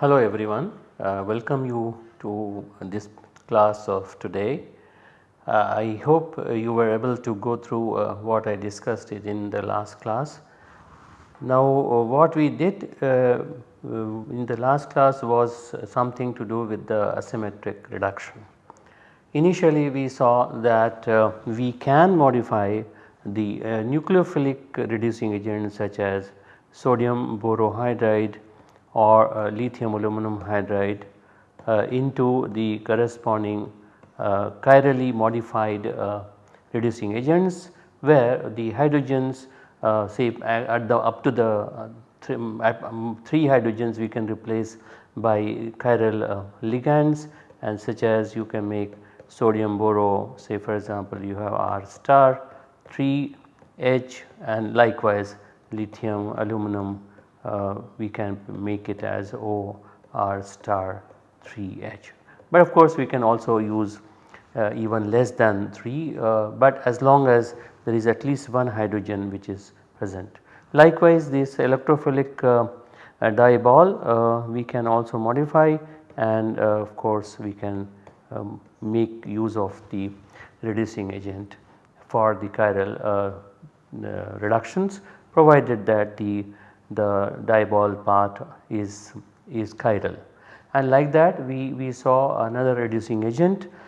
Hello everyone, uh, welcome you to this class of today. Uh, I hope you were able to go through uh, what I discussed in the last class. Now uh, what we did uh, in the last class was something to do with the asymmetric reduction. Initially we saw that we can modify the nucleophilic reducing agents such as sodium borohydride or uh, lithium aluminum hydride uh, into the corresponding uh, chirally modified reducing agents where the hydrogens say at the up to the th um, 3 hydrogens we can replace by chiral ligands and such as you can make sodium boro say for example you have R star 3 H and likewise lithium aluminum uh, we can make it as O R star 3 H. But of course we can also use uh, even less than 3 uh, but as long as there is at least one hydrogen which is present. Likewise this electrophilic uh, diol uh, we can also modify and uh, of course we can um, make use of the reducing agent for the chiral reductions provided that the the diol part is, is chiral. And like that we, we saw another reducing agent uh,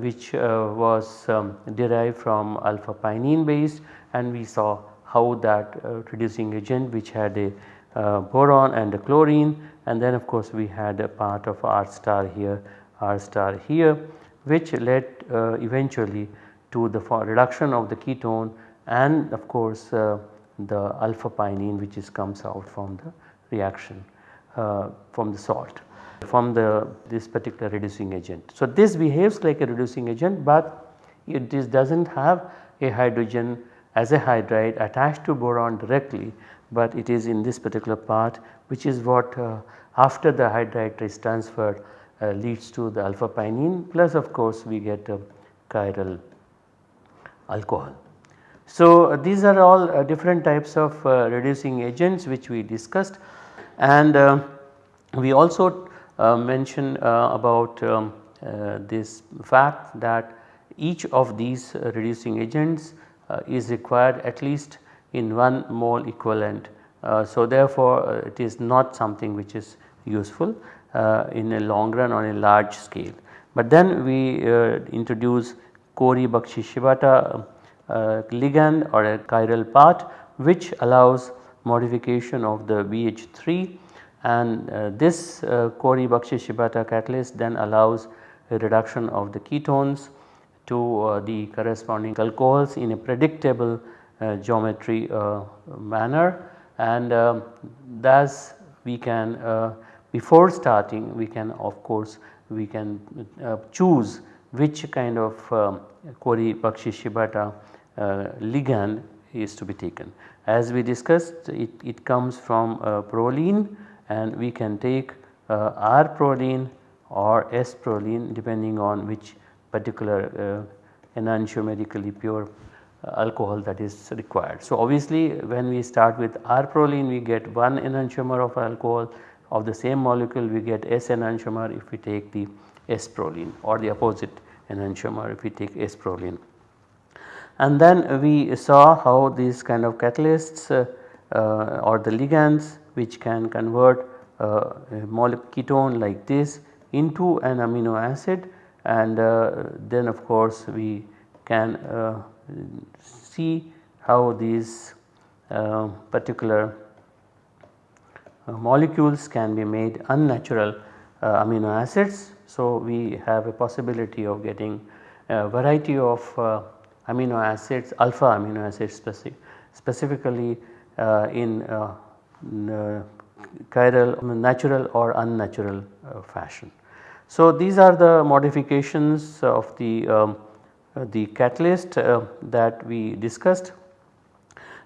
which uh, was um, derived from alpha pinene base. And we saw how that uh, reducing agent which had a uh, boron and a chlorine. And then of course we had a part of R star here R star here which led uh, eventually to the reduction of the ketone and of course uh, the alpha pinene which is comes out from the reaction uh, from the salt from the this particular reducing agent. So, this behaves like a reducing agent, but it does not have a hydrogen as a hydride attached to boron directly, but it is in this particular part which is what uh, after the hydride is transferred uh, leads to the alpha pinene plus of course we get a chiral alcohol. So, these are all uh, different types of uh, reducing agents which we discussed and uh, we also uh, mentioned uh, about um, uh, this fact that each of these reducing agents is required at least in one mole equivalent. so, therefore, it is not something which is useful in a long run on a large scale. But then we introduce Corey-Bakshi-Shibata uh, ligand or a chiral part which allows modification of the BH3 and uh, this uh, Corey-Bakshi-Shibata catalyst then allows a reduction of the ketones to uh, the corresponding alcohols in a predictable uh, geometry uh, manner and um, thus we can uh, before starting we can of course we can choose which kind of um, Corey-Bakshi-Shibata uh, ligand is to be taken. As we discussed it, it comes from proline and we can take uh, R proline or S proline depending on which particular enantiomerically pure alcohol that is required. So, obviously when we start with R proline we get one enantiomer of alcohol of the same molecule we get S enantiomer if we take the S proline or the opposite enantiomer if we take S proline and then we saw how these kind of catalysts uh, uh, or the ligands which can convert uh, a ketone like this into an amino acid and uh, then of course we can uh, see how these uh, particular molecules can be made unnatural amino acids. So, we have a possibility of getting a variety of amino acids alpha amino acids specific, specifically uh, in, uh, uh, chiral natural or unnatural uh, fashion. So, these are the modifications of the, um, uh, the catalyst uh, that we discussed.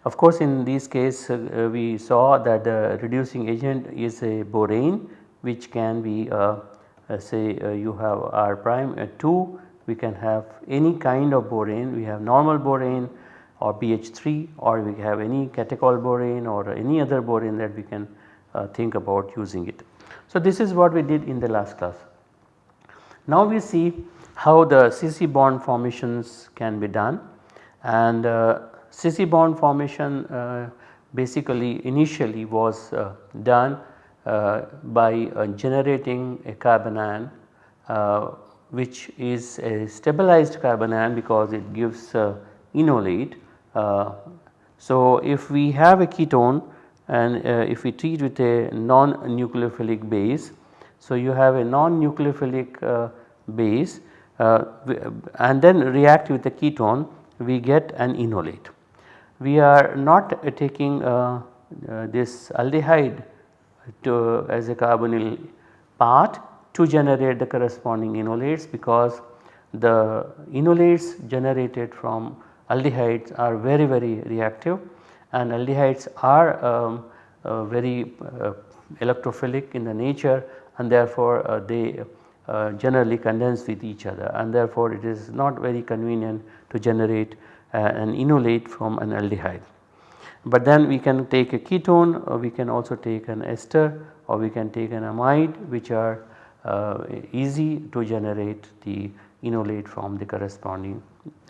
Of course, in this case uh, we saw that the reducing agent is a borane which can be uh, uh, say uh, you have R prime 2 we can have any kind of borane we have normal borane or BH3 or we have any catechol borane or any other borane that we can uh, think about using it. So, this is what we did in the last class. Now we see how the CC bond formations can be done and uh, CC bond formation uh, basically initially was uh, done uh, by uh, generating a carbanion uh, which is a stabilized carbanion because it gives enolate. So if we have a ketone and if we treat with a non-nucleophilic base, so you have a non-nucleophilic base uh, and then react with the ketone we get an enolate. We are not uh, taking uh, this aldehyde to as a carbonyl part to generate the corresponding enolates because the enolates generated from aldehydes are very very reactive and aldehydes are um, uh, very uh, electrophilic in the nature and therefore uh, they uh, generally condense with each other and therefore it is not very convenient to generate uh, an enolate from an aldehyde but then we can take a ketone or we can also take an ester or we can take an amide which are uh, easy to generate the enolate from the corresponding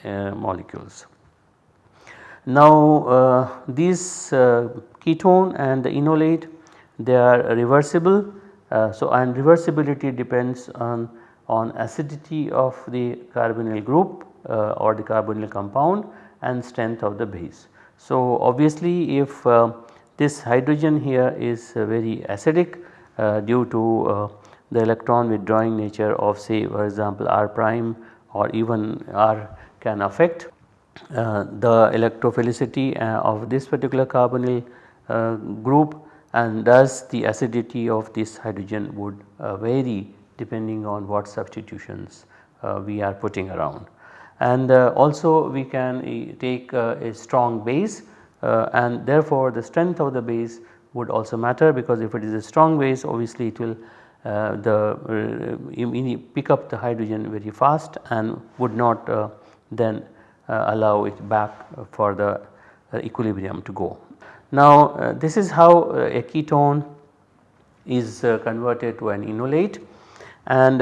molecules. Now uh, these uh, ketone and the enolate they are reversible uh, so and reversibility depends on on acidity of the carbonyl group or the carbonyl compound and strength of the base. So obviously if this hydrogen here is very acidic uh, due to uh, the electron withdrawing nature of say for example R prime or even R can affect the electrophilicity uh, of this particular carbonyl group and thus the acidity of this hydrogen would vary depending on what substitutions we are putting around. And uh, also we can uh, take uh, a strong base and therefore the strength of the base would also matter because if it is a strong base obviously it will uh, the uh, pick up the hydrogen very fast and would not uh, then allow it back for the equilibrium to go. Now this is how a ketone is converted to an enolate and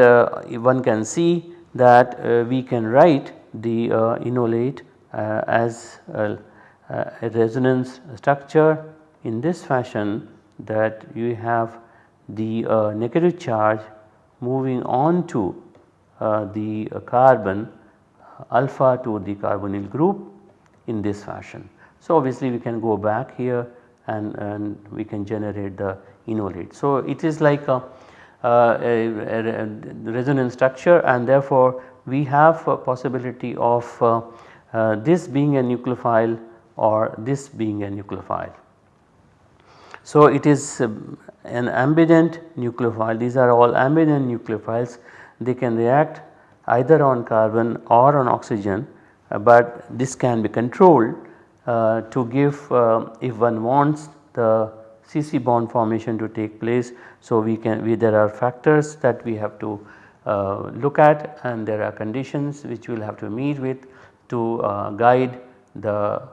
one can see that we can write the uh, enolate uh, as a, a resonance structure in this fashion that you have the uh, negative charge moving on to uh, the uh, carbon alpha to the carbonyl group in this fashion. So obviously we can go back here and, and we can generate the enolate. So it is like a, uh, a, a, resonance structure and therefore we have a possibility of uh, uh, this being a nucleophile or this being a nucleophile. So it is um, an ambident nucleophile these are all ambident nucleophiles they can react either on carbon or on oxygen uh, but this can be controlled uh, to give uh, if one wants the CC bond formation to take place. So we can we there are factors that we have to uh, look at and there are conditions which we will have to meet with to uh, guide the uh,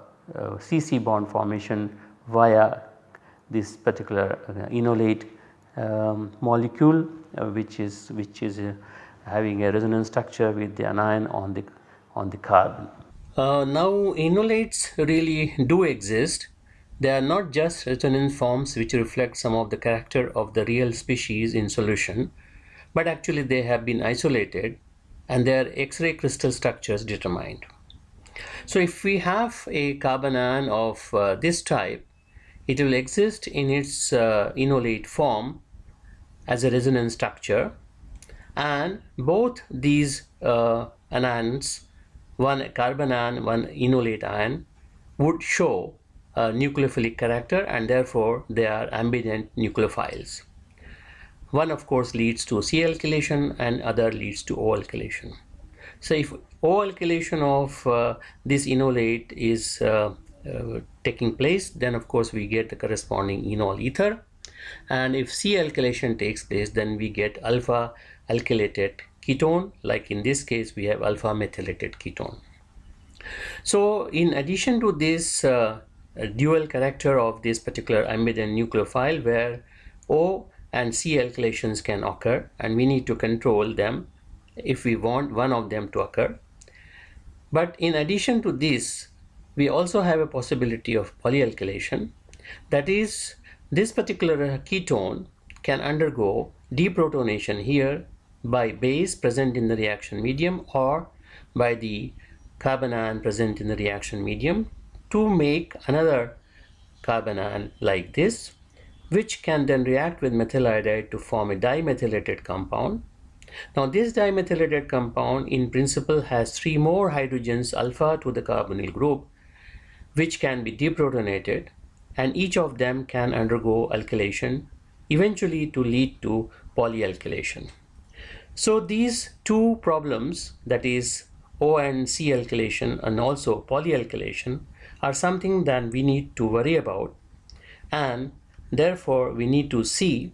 CC bond formation via this particular enolate um, molecule which is which is having a resonance structure with the anion on the on the carbon. Uh, now enolates really do exist. They are not just resonance forms which reflect some of the character of the real species in solution but actually they have been isolated and their X-ray crystal structures determined. So if we have a carbanion of uh, this type, it will exist in its uh, enolate form as a resonance structure and both these uh, anions, one carbanion, one enolate ion would show a nucleophilic character and therefore they are ambident nucleophiles. One of course leads to C alkylation and other leads to O alkylation. So if O alkylation of uh, this enolate is uh, uh, taking place then of course we get the corresponding enol ether and if C alkylation takes place then we get alpha alkylated ketone like in this case we have alpha methylated ketone. So in addition to this uh, dual character of this particular ambident nucleophile where O and C alkylations can occur and we need to control them if we want one of them to occur. But in addition to this we also have a possibility of polyalkylation that is this particular uh, ketone can undergo deprotonation here by base present in the reaction medium or by the carbanion present in the reaction medium to make another carbanion like this which can then react with methyl iodide to form a dimethylated compound. Now this dimethylated compound in principle has three more hydrogens alpha to the carbonyl group which can be deprotonated and each of them can undergo alkylation eventually to lead to polyalkylation. So these two problems that is O and C alkylation and also polyalkylation are something that we need to worry about and therefore we need to see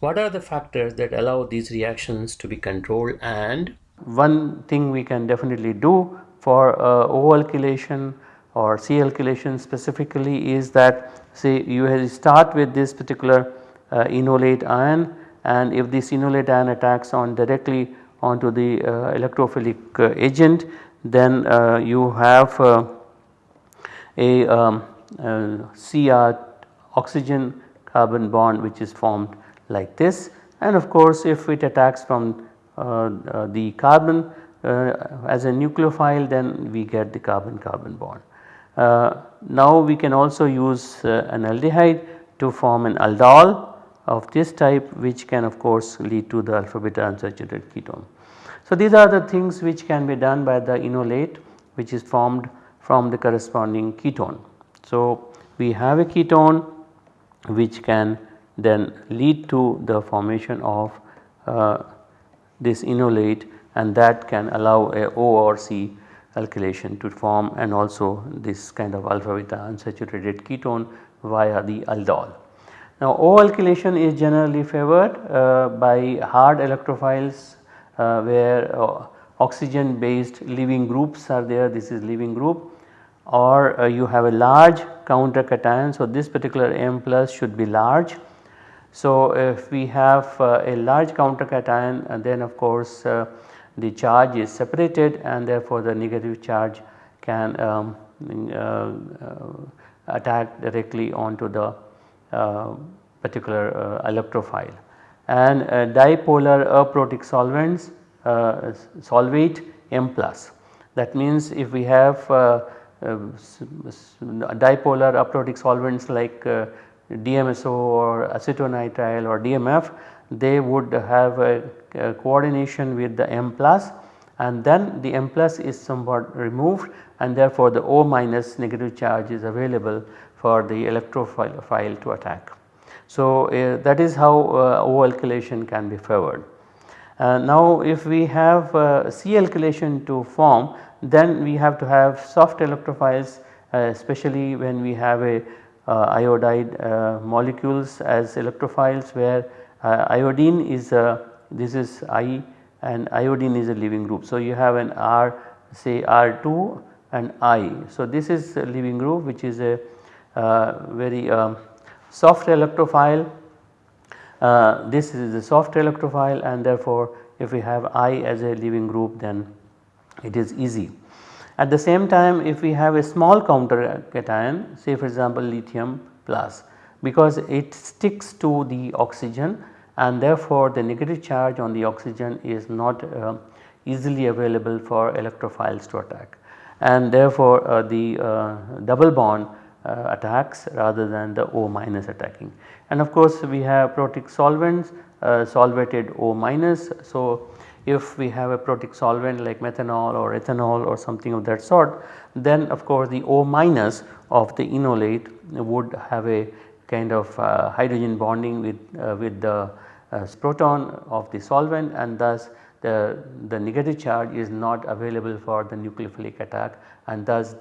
what are the factors that allow these reactions to be controlled and one thing we can definitely do for uh, O alkylation or C alkylation specifically is that say you start with this particular uh, enolate ion and if this enolate ion attacks on directly onto the uh, electrophilic uh, agent then uh, you have uh, a um, uh, Cr oxygen carbon bond which is formed like this and of course if it attacks from the carbon as a nucleophile then we get the carbon carbon bond. Uh, now we can also use uh, an aldehyde to form an aldol of this type which can of course lead to the alpha beta unsaturated ketone. So these are the things which can be done by the enolate which is formed from the corresponding ketone. So we have a ketone which can then lead to the formation of uh, this enolate and that can allow a O or C alkylation to form and also this kind of alpha beta unsaturated ketone via the aldol. Now O alkylation is generally favored uh, by hard electrophiles uh, where uh, oxygen based leaving groups are there this is leaving group or uh, you have a large counter cation. So this particular M plus should be large. So if we have uh, a large counter cation uh, then of course the charge is separated and therefore the negative charge can um, uh, uh, attack directly onto the uh, particular uh, electrophile. And dipolar aprotic solvents solvate M plus that means if we have dipolar aprotic solvents like DMSO or acetonitrile or DMF they would have a coordination with the M plus and then the M plus is somewhat removed and therefore the O minus negative charge is available for the electrophile to attack. So uh, that is how uh, O alkylation can be favored. Uh, now if we have uh, C alkylation to form then we have to have soft electrophiles uh, especially when we have a uh, iodide molecules as electrophiles where uh, iodine is a this is I and iodine is a leaving group. So you have an R say R2 and I. So this is a leaving group which is a uh, very um, soft electrophile. Uh, this is a soft electrophile and therefore if we have I as a leaving group then it is easy. At the same time if we have a small counter cation say for example lithium plus because it sticks to the oxygen and therefore the negative charge on the oxygen is not uh, easily available for electrophiles to attack and therefore uh, the uh, double bond uh, attacks rather than the O minus attacking. And of course we have protic solvents uh, solvated O minus. So if we have a protic solvent like methanol or ethanol or something of that sort then of course the O minus of the enolate would have a kind of uh, hydrogen bonding with, with the proton of the solvent and thus the, the negative charge is not available for the nucleophilic attack and thus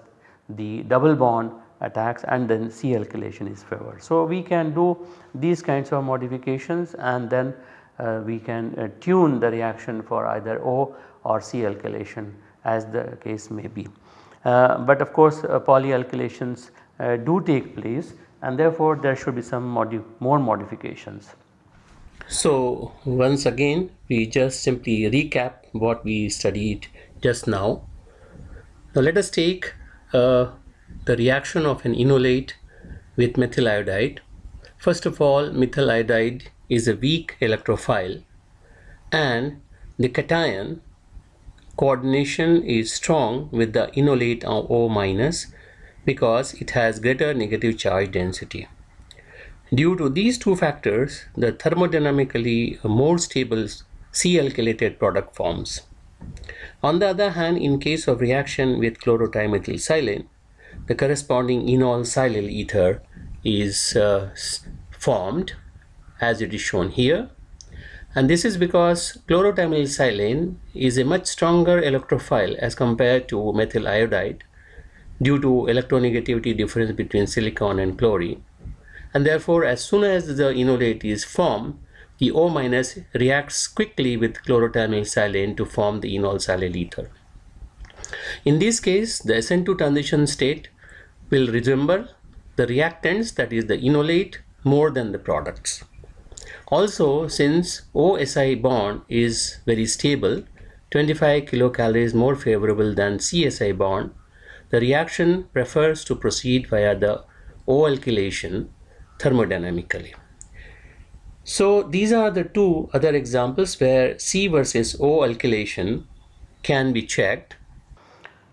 the double bond attacks and then C alkylation is favored. So, we can do these kinds of modifications and then uh, we can uh, tune the reaction for either O or C alkylation as the case may be. Uh, but of course uh, polyalkylations uh, do take place and therefore there should be some modi more modifications. So once again we just simply recap what we studied just now. Now let us take uh, the reaction of an enolate with methyl iodide. First of all methyl iodide is a weak electrophile and the cation coordination is strong with the enolate O because it has greater negative charge density. Due to these two factors, the thermodynamically more stable C-alkylated product forms. On the other hand, in case of reaction with chlorotrimethylsilane, the corresponding enol silyl ether is uh, formed as it is shown here. And this is because chlorotrimethylsilane is a much stronger electrophile as compared to methyl iodide due to electronegativity difference between silicon and chlorine and therefore as soon as the enolate is formed the O reacts quickly with chlorotrimethylsilane to form the enol silyl ether. In this case the SN2 transition state will resemble the reactants that is the enolate more than the products. Also since OSI bond is very stable 25 kilocalories more favorable than CSI bond the reaction prefers to proceed via the O alkylation thermodynamically. So these are the two other examples where C versus O alkylation can be checked.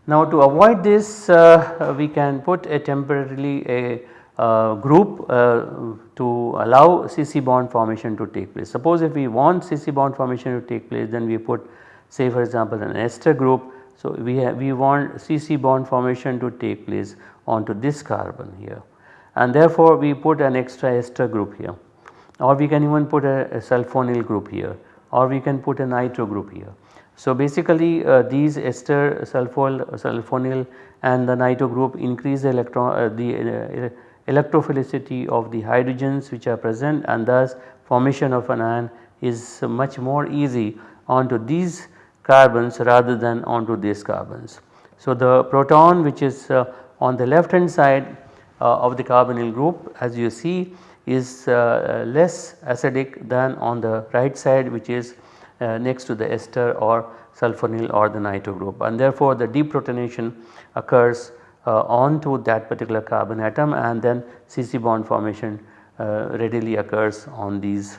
Now to avoid this uh, we can put a temporarily a uh, group uh, to allow CC bond formation to take place. Suppose if we want CC bond formation to take place then we put say for example an ester group. So we have, we want CC bond formation to take place onto this carbon here and therefore we put an extra ester group here or we can even put a, a sulfonyl group here or we can put a nitro group here. So basically uh, these ester sulfol, sulfonyl and the nitro group increase the electron uh, the uh, electrophilicity of the hydrogens which are present and thus formation of an ion is much more easy onto these carbons rather than onto these carbons. So the proton which is uh, on the left hand side of the carbonyl group as you see is uh, less acidic than on the right side which is uh, next to the ester or sulfonyl or the nitro group. And therefore the deprotonation occurs uh, onto that particular carbon atom and then CC bond formation uh, readily occurs on these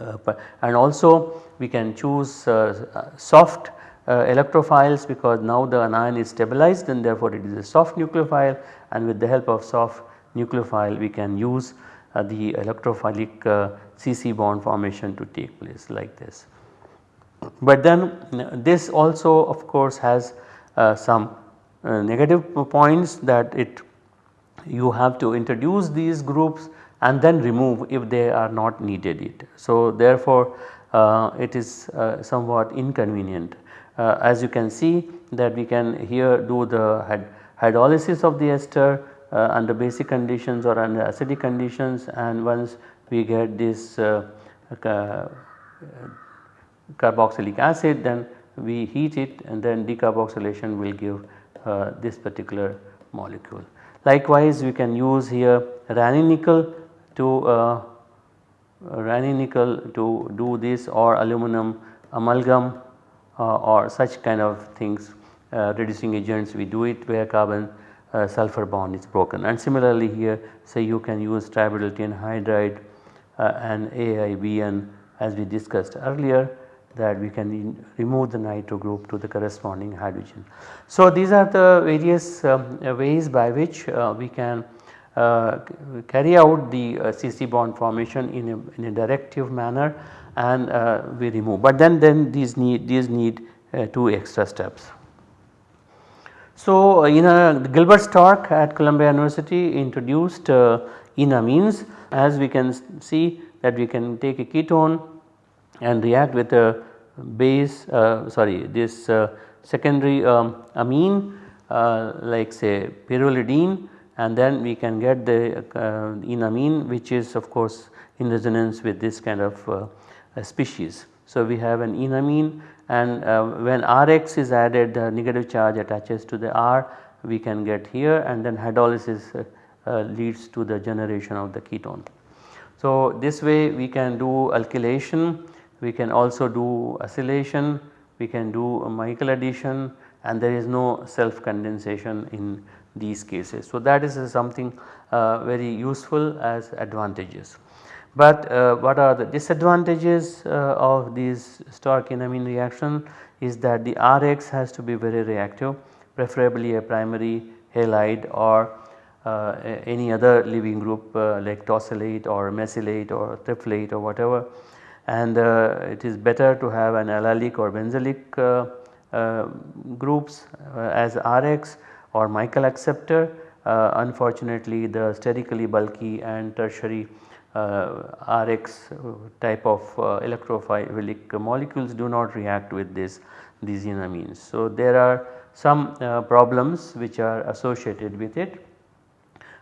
uh, and also we can choose uh, soft uh, electrophiles because now the anion is stabilized and therefore it is a soft nucleophile and with the help of soft nucleophile we can use uh, the electrophilic uh, CC bond formation to take place like this. But then this also of course has uh, some uh, negative points that it you have to introduce these groups and then remove if they are not needed it. So therefore uh, it is somewhat inconvenient uh, as you can see that we can here do the hydrolysis of the ester uh, under basic conditions or under acidic conditions and once we get this uh, carboxylic acid then we heat it and then decarboxylation will give uh, this particular molecule. Likewise we can use here Raney nickel to uh, nickel to do this or aluminum amalgam uh, or such kind of things uh, reducing agents we do it where carbon uh, sulfur bond is broken and similarly here say you can use tributyltin hydride and AIBN as we discussed earlier that we can remove the nitro group to the corresponding hydrogen. So these are the various um, ways by which uh, we can uh, carry out the uh, CC bond formation in a, in a directive manner and uh, we remove but then then these need these need uh, two extra steps. So in a Gilbert Stork at Columbia University introduced uh, enamines as we can see that we can take a ketone and react with a base uh, sorry this uh, secondary um, amine uh, like say pyrrolidine and then we can get the uh, enamine which is of course in resonance with this kind of uh, species. So, we have an enamine and uh, when Rx is added the negative charge attaches to the R we can get here and then hydrolysis uh, uh, leads to the generation of the ketone. So, this way we can do alkylation, we can also do acylation, we can do Michael addition and there is no self condensation in these cases. So, that is something uh, very useful as advantages. But uh, what are the disadvantages uh, of these Stork enamine reaction is that the Rx has to be very reactive preferably a primary halide or uh, any other leaving group uh, like tosylate or mesylate or triflate or whatever and uh, it is better to have an allylic or benzylic uh, groups as Rx or Michael acceptor. unfortunately the sterically bulky and tertiary Rx type of electrophilic molecules do not react with this these enamines. So, there are some uh, problems which are associated with it.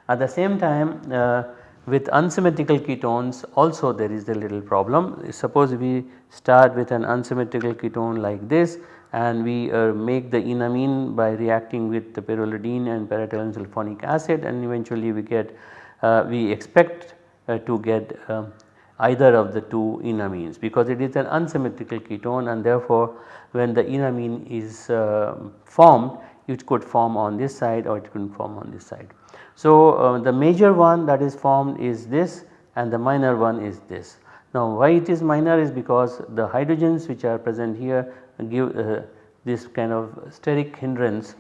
At the same time uh, with unsymmetrical ketones also there is a little problem. Suppose we start with an unsymmetrical ketone like this and we uh, make the enamine by reacting with the pyrrolidine and para-ethyl sulfonic acid and eventually we get uh, we expect uh, to get um, either of the two enamines because it is an unsymmetrical ketone and therefore when the enamine is uh, formed it could form on this side or it could form on this side. So, uh, the major one that is formed is this and the minor one is this. Now why it is minor is because the hydrogens which are present here give uh, this kind of steric hindrance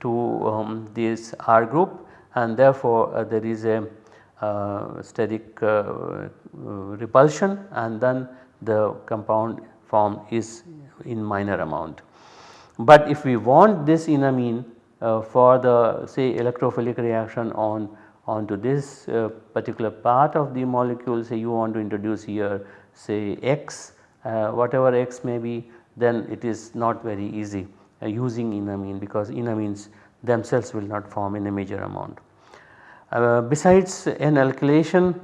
to um, this R group and therefore uh, there is a uh, steric uh, repulsion and then the compound form is in minor amount. But if we want this enamine uh, for the say electrophilic reaction on onto this uh, particular part of the molecule say you want to introduce here say X uh, whatever X may be then it is not very easy uh, using enamine because enamines themselves will not form in a major amount. Uh, besides N alkylation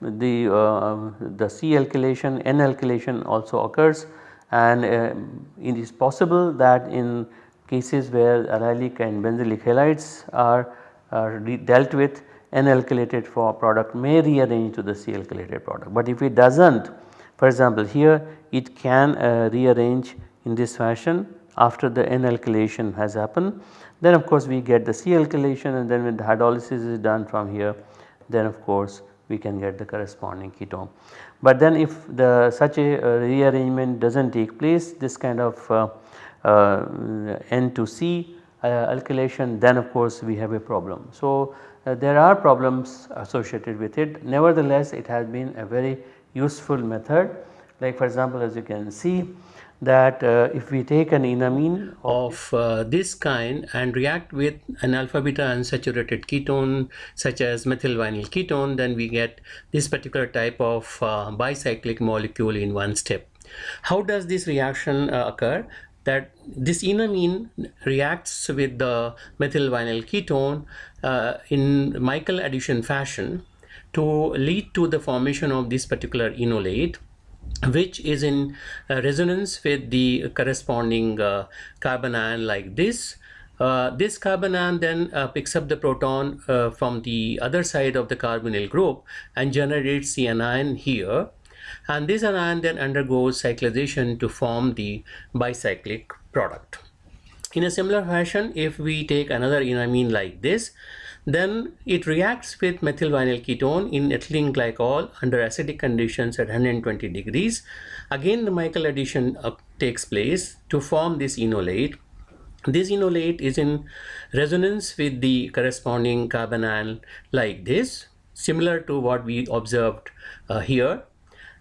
the, uh, the C alkylation N alkylation also occurs and uh, it is possible that in cases where allylic and benzylic halides are, are dealt with N alkylated for product may rearrange to the C alkylated product. But if it does not for example here it can uh, rearrange in this fashion after the N alkylation has happened then of course we get the C alkylation and then when the hydrolysis is done from here then of course we can get the corresponding ketone. But then if the such a uh, rearrangement does not take place this kind of uh, uh, N to C uh, alkylation then of course we have a problem. So uh, there are problems associated with it nevertheless it has been a very useful method like for example as you can see that uh, if we take an enamine of uh, this kind and react with an alpha beta unsaturated ketone such as methyl vinyl ketone then we get this particular type of uh, bicyclic molecule in one step. How does this reaction uh, occur? That this enamine reacts with the methyl vinyl ketone uh, in Michael addition fashion to lead to the formation of this particular enolate which is in uh, resonance with the corresponding uh, carbanion like this. Uh, this carbanion then picks up the proton from the other side of the carbonyl group and generates the anion here and this anion then undergoes cyclization to form the bicyclic product. In a similar fashion if we take another enamine like this then it reacts with methyl vinyl ketone in ethylene glycol under acidic conditions at 120 degrees. Again the Michael addition uh, takes place to form this enolate. This enolate is in resonance with the corresponding carbanion like this similar to what we observed uh, here.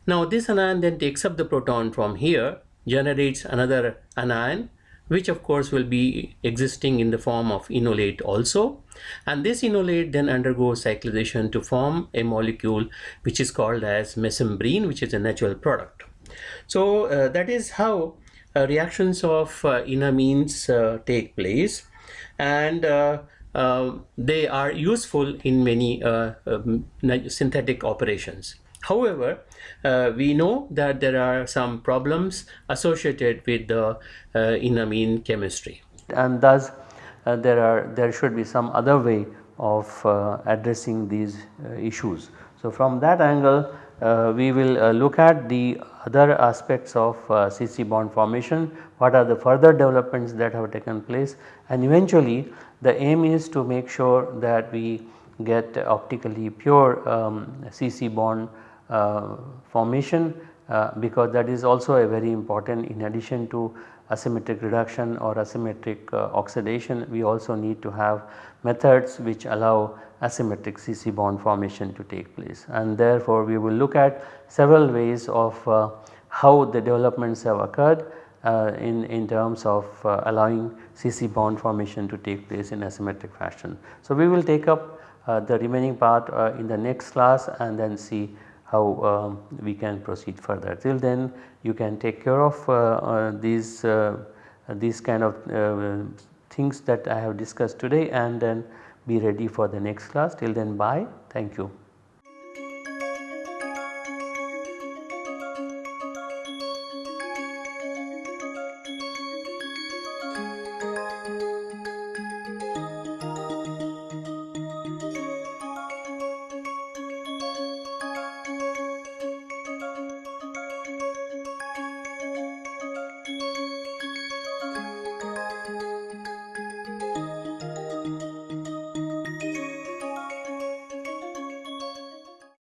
Now this anion then takes up the proton from here generates another anion which of course will be existing in the form of enolate also and this enolate then undergoes cyclization to form a molecule which is called as mesembrine which is a natural product. So uh, that is how uh, reactions of uh, enamines uh, take place and uh, uh, they are useful in many um, synthetic operations. However, uh, we know that there are some problems associated with the uh, enamine chemistry and thus there are there should be some other way of uh, addressing these uh, issues. So, from that angle we will look at the other aspects of CC bond formation, what are the further developments that have taken place and eventually the aim is to make sure that we get optically pure um, CC bond uh, formation uh, because that is also a very important in addition to asymmetric reduction or asymmetric uh, oxidation we also need to have methods which allow asymmetric CC bond formation to take place and therefore we will look at several ways of uh, how the developments have occurred uh, in, in terms of uh, allowing CC bond formation to take place in asymmetric fashion. So, we will take up the remaining part in the next class and then see how um, we can proceed further. Till then you can take care of uh, uh, these, uh, these kind of things that I have discussed today and then be ready for the next class. Till then bye. Thank you.